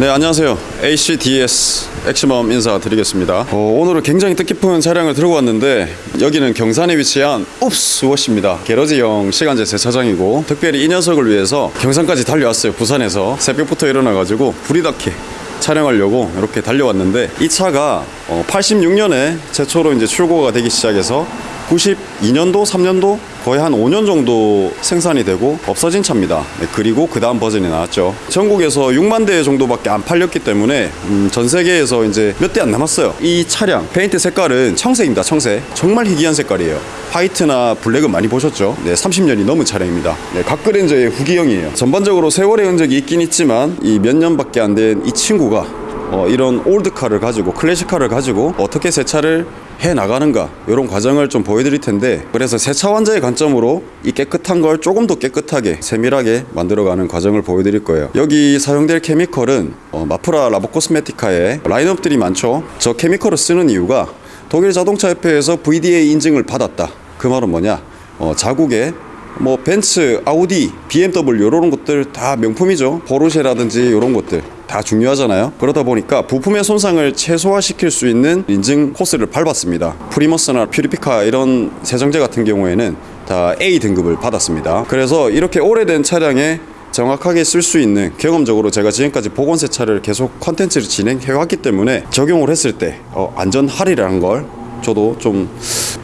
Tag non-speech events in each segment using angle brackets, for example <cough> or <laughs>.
네 안녕하세요. ACDS 액시멈 인사드리겠습니다. 어, 오늘은 굉장히 뜻깊은 차량을 들고 왔는데 여기는 경산에 위치한 웁스 워시입니다. garage형 시간제 세차장이고 특별히 이 녀석을 위해서 경산까지 달려왔어요 부산에서. 새벽부터 일어나가지고 부리나케 촬영하려고 이렇게 달려왔는데 이 차가 86년에 최초로 이제 출고가 되기 시작해서 92년도, 3년도 거의 한 5년 정도 생산이 되고 없어진 차입니다. 네, 그리고 그 다음 버전이 나왔죠. 전국에서 6만 대 정도밖에 안 팔렸기 때문에 음, 전 세계에서 이제 몇 대 안 남았어요. 이 차량 페인트 색깔은 청색입니다. 청색. 정말 희귀한 색깔이에요. white나 black은 많이 보셨죠? 네, 30년이 넘은 차량입니다. 네, 각그랜저의 후기형이에요. 전반적으로 세월의 흔적이 있긴 있지만 이 몇 년밖에 안 된 이 친구가 어, 이런 old car를 가지고 classic car를 가지고 어떻게 세차를 해 나가는가 이런 과정을 좀 보여드릴 텐데 그래서 세차 환자의 관점으로 이 깨끗한 걸 조금 더 깨끗하게 세밀하게 만들어가는 과정을 보여드릴 거예요. 여기 사용될 chemical은 어, 마프라 라보 코스메티카의 라인업들이 많죠. 저 chemical을 쓰는 이유가 독일 자동차 협회에서 VDA 인증을 받았다. 그 말은 뭐냐? 어, 자국에 뭐 벤츠, 아우디, BMW 이런 것들 다 명품이죠. 포르쉐라든지 이런 것들 다 중요하잖아요. 그러다 보니까 부품의 손상을 최소화시킬 수 있는 인증 코스를 밟았습니다. 프리머스나 퓨리피카 이런 세정제 같은 경우에는 다 A 등급을 받았습니다. 그래서 이렇게 오래된 차량에 정확하게 쓸 수 있는 경험적으로 제가 지금까지 복원 세차를 계속 컨텐츠를 진행해 왔기 때문에 적용을 했을 때 어, 안전하리라는 걸 저도 좀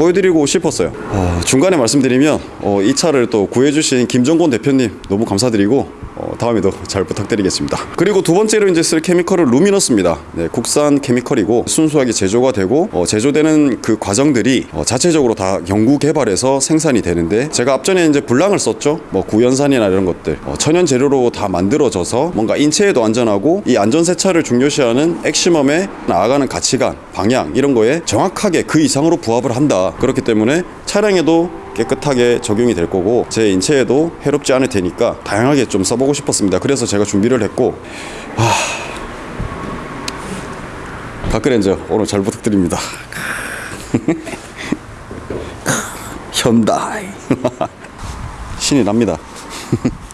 보여드리고 싶었어요. 어, 중간에 말씀드리면 어, 이 차를 또 구해주신 김정곤 대표님 너무 감사드리고 어, 다음에도 잘 부탁드리겠습니다. 그리고 두 번째로 이제 쓸 케미컬은 루미너스입니다. 네, 국산 케미컬이고 순수하게 제조가 되고 어, 제조되는 그 과정들이 어, 자체적으로 다 연구 개발해서 생산이 되는데 제가 앞전에 이제 불량을 썼죠. 뭐 구연산이나 이런 것들 어, 천연 재료로 다 만들어져서 뭔가 인체에도 안전하고 이 안전 세차를 중요시하는 액시멈에 나아가는 가치관, 방향 이런 거에 정확하게 그 이상으로 부합을 한다. 그렇기 때문에 차량에도 깨끗하게 적용이 될 거고 제 인체에도 해롭지 않을 테니까 다양하게 좀 써보고 싶었습니다. 그래서 제가 준비를 했고 아... 가크렌저 오늘 잘 부탁드립니다. <laughs> 현다이 <laughs> 신이 납니다. <laughs>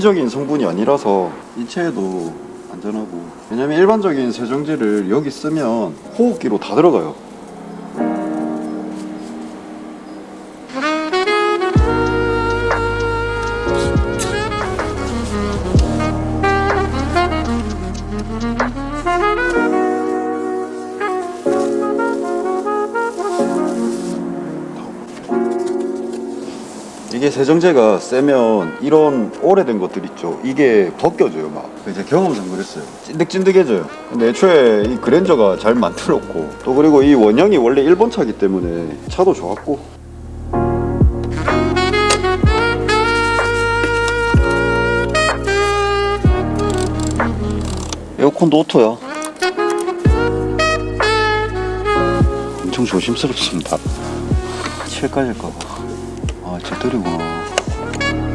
인위적인 성분이 아니라서 인체에도 안전하고. 왜냐면 일반적인 세정제를 여기 쓰면 호흡기로 다 들어가요 세정제가 세면 이런 오래된 것들 있죠. 이게 벗겨져요 막. 이제 경험상 그랬어요. 찐득찐득해져요. 근데 애초에 이 그랜저가 잘 만들었고 또 그리고 이 원형이 원래 일본 차기 때문에 차도 좋았고. 에어컨도 오토야. 엄청 조심스럽습니다. 칠 까질까봐 아 제떨이구나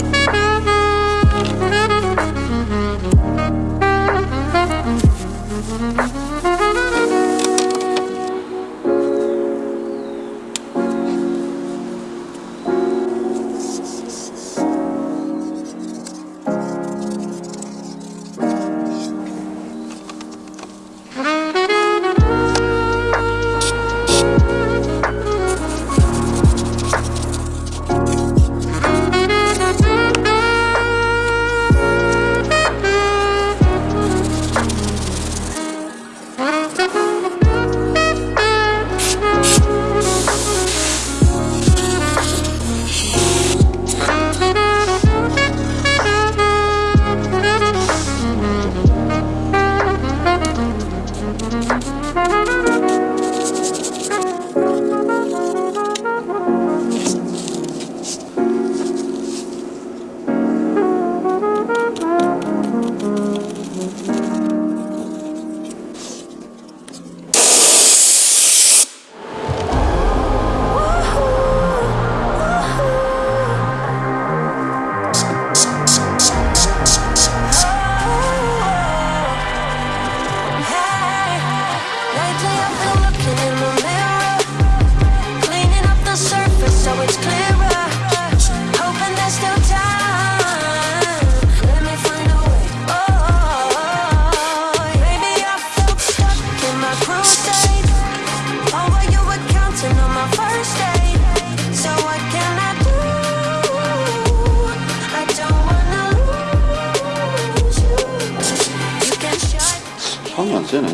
I'ma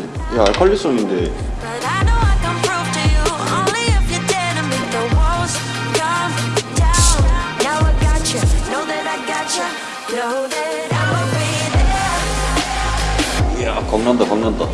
be there. 이야 겁난다 겁난다.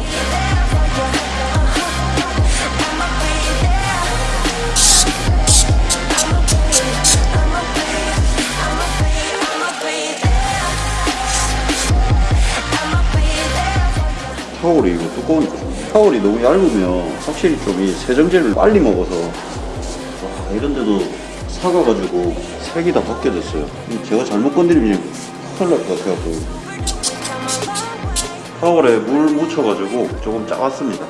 타올이 이거 두꺼우니까. 타올이 너무 얇으면 확실히 좀 이 세정제를 빨리 먹어서 와 이런데도 사가가지고 색이 다 벗겨졌어요. 이 제가 잘못 건드리면 큰일 날 것 같아갖고 타올에 물 묻혀가지고 조금 짜왔습니다.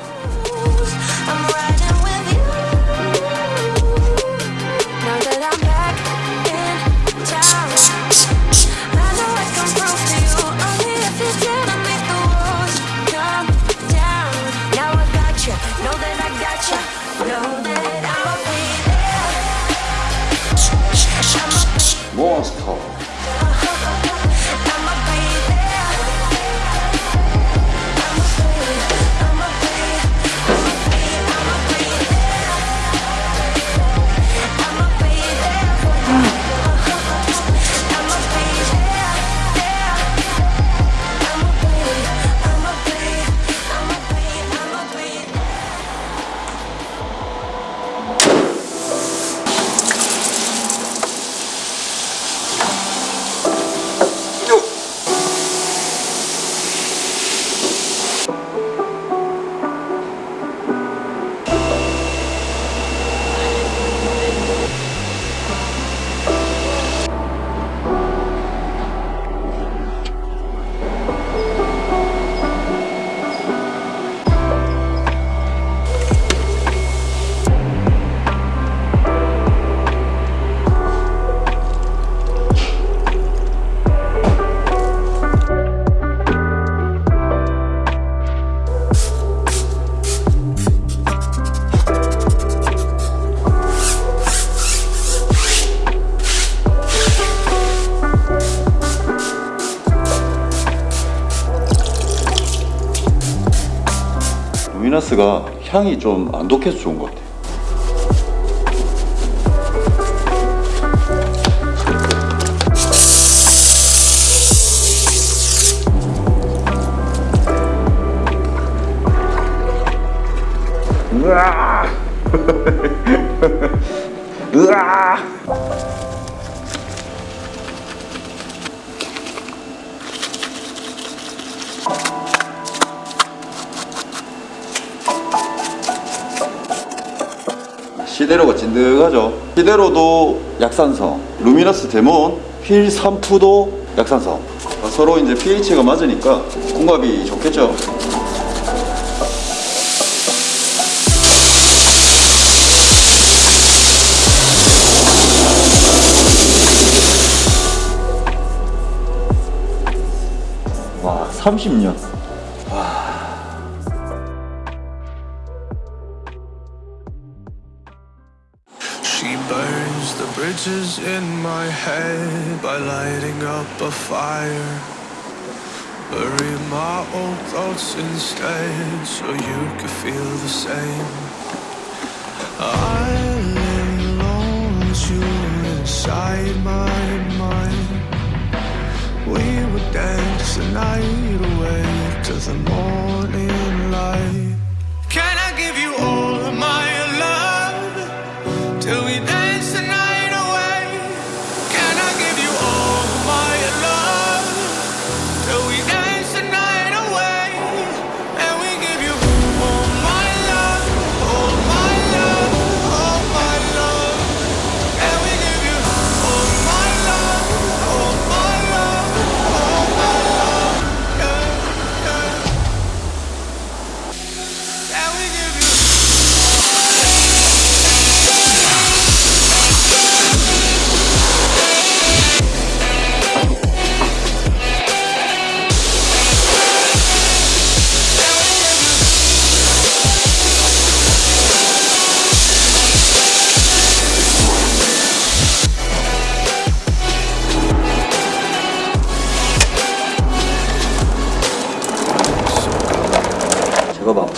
cost 루미나스가 향이 좀 안 독해서 좋은 것 같아요. 으아! <laughs> 시데로가 진득하죠. 시데로도 약산성, 루미너스 데몬, 필삼프도 약산성. 서로 이제 pH가 맞으니까 궁합이 좋겠죠. 와, 30년. Bridges in my head by lighting up a fire. Bury my old thoughts instead so you could feel the same. I lay alone you inside my mind. We would dance the night away to the morning light.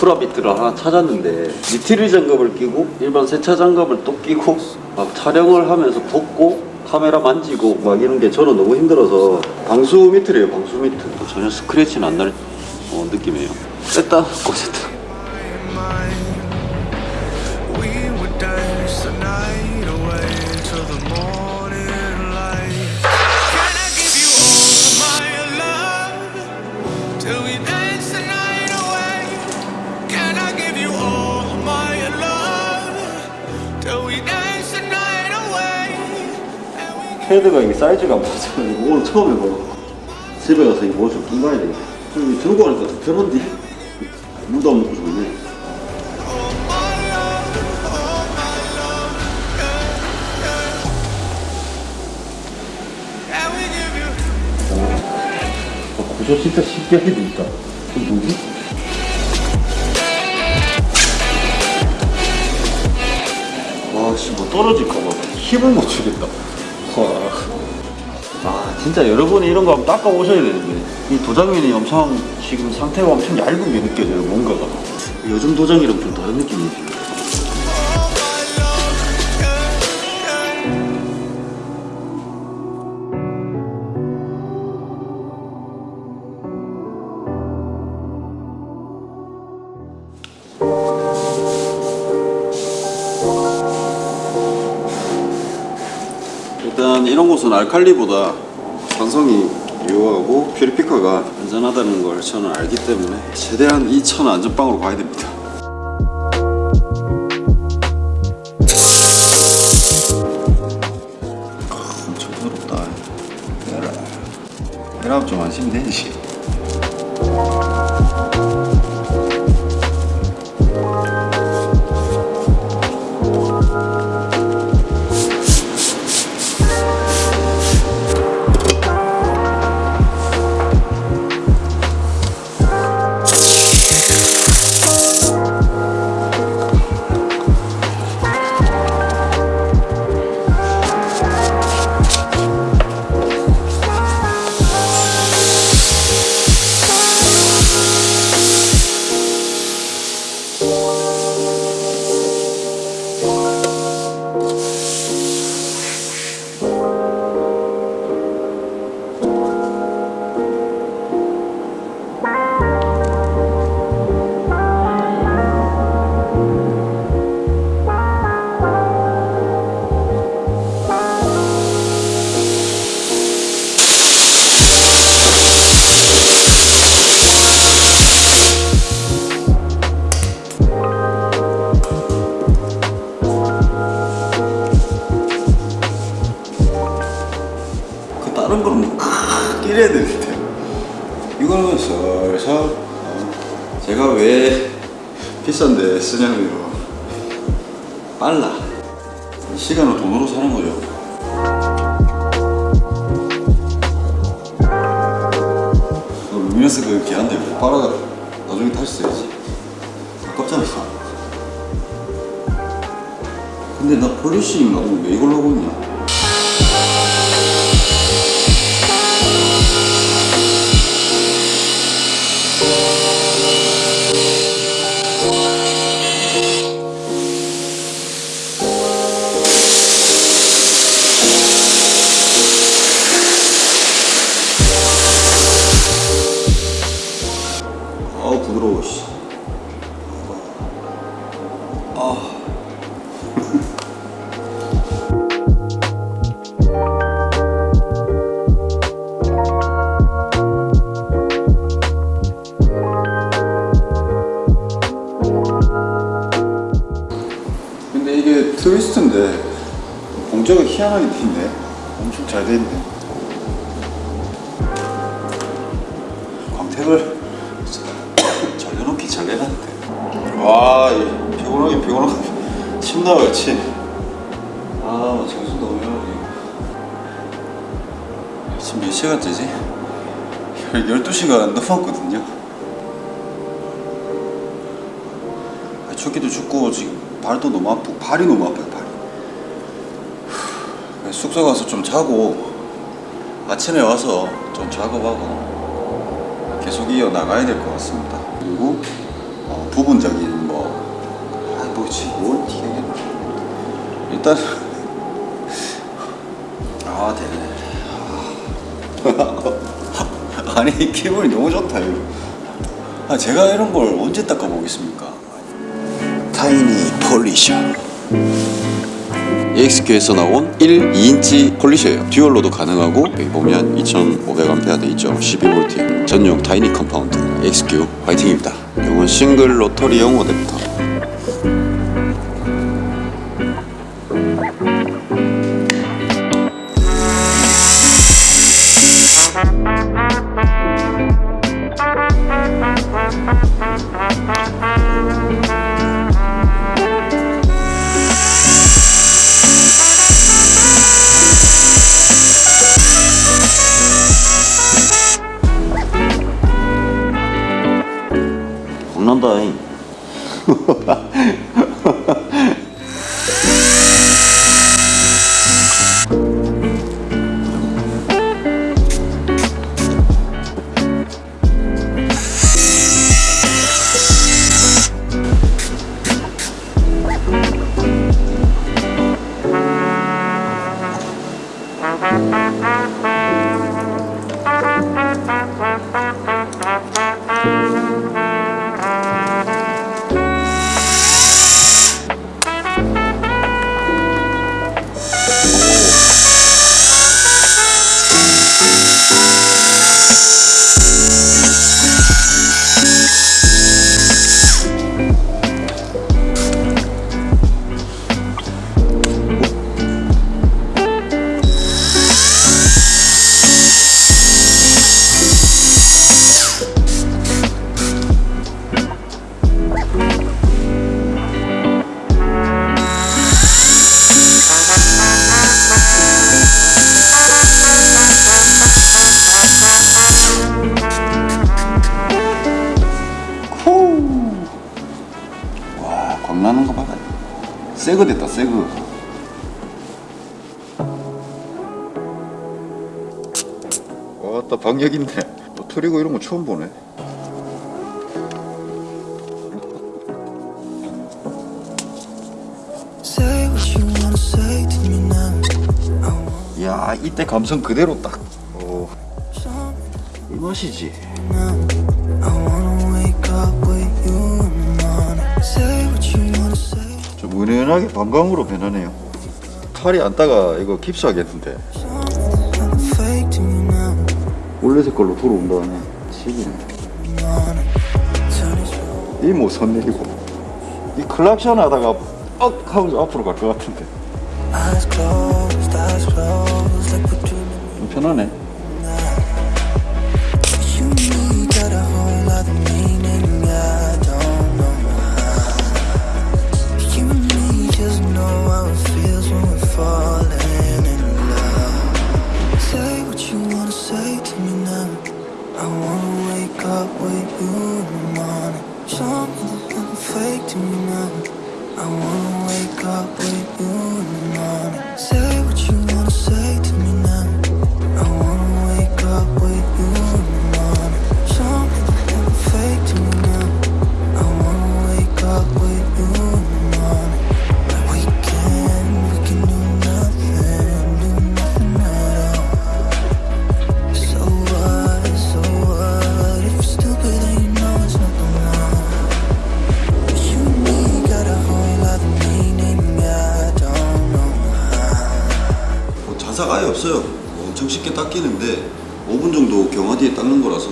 울트라 비트를 하나 찾았는데 니트릴 장갑을 끼고 일반 세차 장갑을 또 끼고 막 촬영을 하면서 벗고 카메라 만지고 막 이런 게 저는 너무 힘들어서 방수 미트래요 방수 미트. 전혀 스크래치는 안날 어, 느낌이에요. 뺐다 꽂았다 헤드가 이게 사이즈가 안 맞아가지고 오늘 처음 해봐 집에 가서 이거 뭐좀 가야 되겠다 좀 이거 들고 가니까 더 편한데 물도 안 먹고 좋네 all my love, all my love, yeah, yeah. Can we give you? 구조 진짜 쉽게 해도 있다 그 뭐지? 떨어질까봐 힘을 못 주겠다. 와. 아 진짜 여러분이 이런 거 한번 닦아 오셔야 되는데. 이 도장면이 엄청 지금 상태가 엄청 얇은 게 느껴져요 뭔가가. 요즘 도장이랑 좀 다른 느낌이지 이런 곳은 알칼리보다 산성이 유효하고 퓨리피카가 안전하다는 걸 저는 알기 때문에 최대한 이 차는 안전빵으로 가야 됩니다. 아, 엄청. 에라. 에라 좀 안심이 되지. 다른 거는 뭐 끼려야 되는데 이거는 살살 어, 제가 왜 비싼데 쓰냐면요. 빨라. 시간을 돈으로 사는 거죠. 루미너스 그 귀한데 못 빨아 나중에 다시 써야지. 아깝잖아 근데 나 폴리싱 나오면 왜 이걸 하고 있냐 아 아, 춥기도 춥고 지금 발도 너무 아프고 발이 너무 아파요 발이. 후, 숙소 가서 좀 자고 아침에 와서 좀 작업하고 계속 이어 나가야 될 것 같습니다. 그리고 어, 부분적인 뭐 아이 뭐지 뭘 튀겠나. 일단 아 되네. <laughs> 아니 기분이 너무 좋다 이거. 아 제가 이런 걸 언제 닦아보겠습니까 tiny polisher. EXQ에서 나온 1, 2인치 polisher예요. dual로도 가능하고 여기 보면 2500A 돼 있죠. 12V 전용 tiny compound. EXQ 화이팅입니다. 이건 single rotary용 어댑터 거 봐라 새거 됐다 새거. 와따 방역인데. 뭐 트리고 이런 거 처음 보네. 야 이때 감성 그대로 딱. 오, 이 맛이지 은은하게 방광으로 변하네요 탈이 안 따가 이거 깁스하겠는데. 원래 색깔로 돌아온다네 시기네 Morning. Turn it 이뭐 선내리고 이 클락션 하다가 억 하면서 앞으로 갈 것 같은데 편하네 for 쉽게 닦이는데 5분 정도 경화 뒤에 닦는 거라서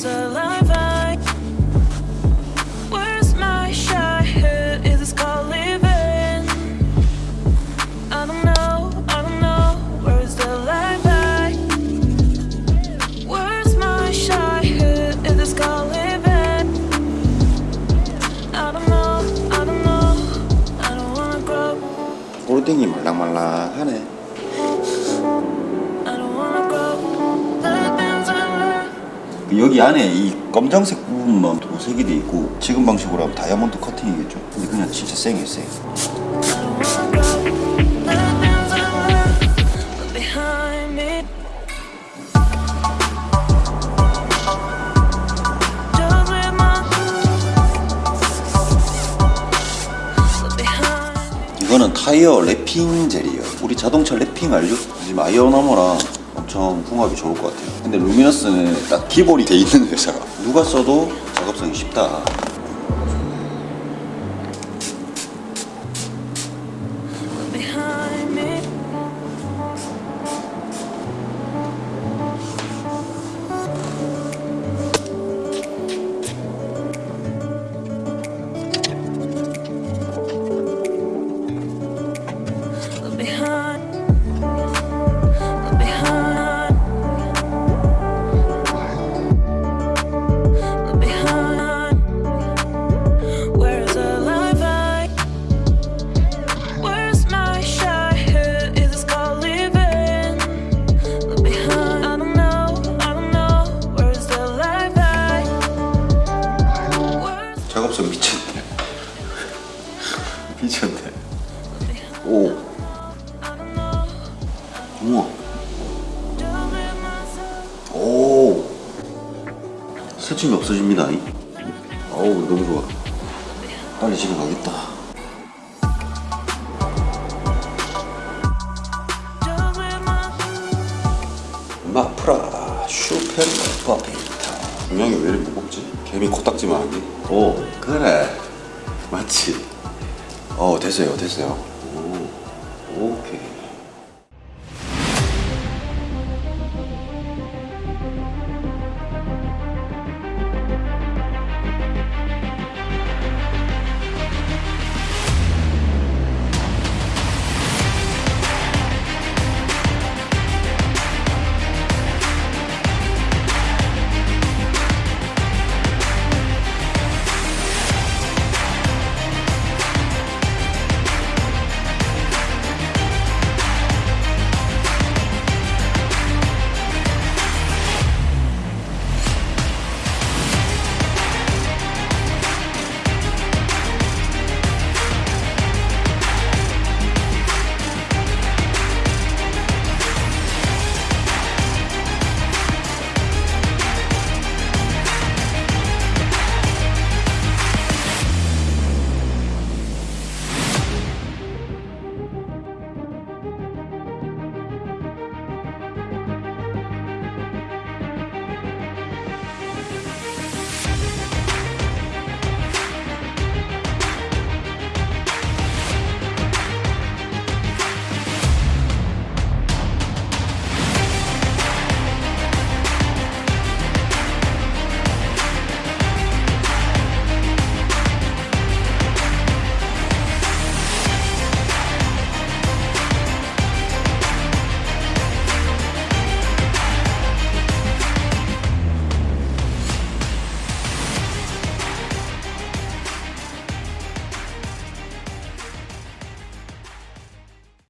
comes alive I Where's my shy head? Is this called living? I don't know, I don't know Where's the life I Where's my shy head? Is this called living? I don't know, I don't know I don't wanna grow 홀딩이 말랑말랑하네 여기 안에 이 검정색 부분만 도색이 돼 있고 지금 방식으로 하면 다이아몬드 커팅이겠죠 근데 그냥 진짜 쌩이에요 me. 이거는 타이어 랩핑 젤이에요 우리 자동차 랩핑 알죠? 지금 아이어나머랑 엄청 궁합이 좋을 것 같아요. 근데 루미너스는 딱 기본이 돼 있는 회사라 누가 써도 작업성이 쉽다